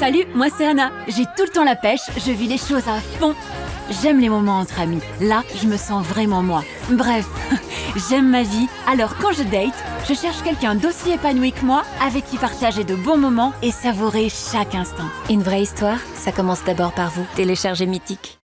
Salut, moi c'est Anna. J'ai tout le temps la pêche, je vis les choses à fond. J'aime les moments entre amis. Là, je me sens vraiment moi. Bref, j'aime ma vie. Alors quand je date, je cherche quelqu'un d'aussi épanoui que moi, avec qui partager de bons moments et savourer chaque instant. Une vraie histoire, ça commence d'abord par vous. Téléchargez Mythique.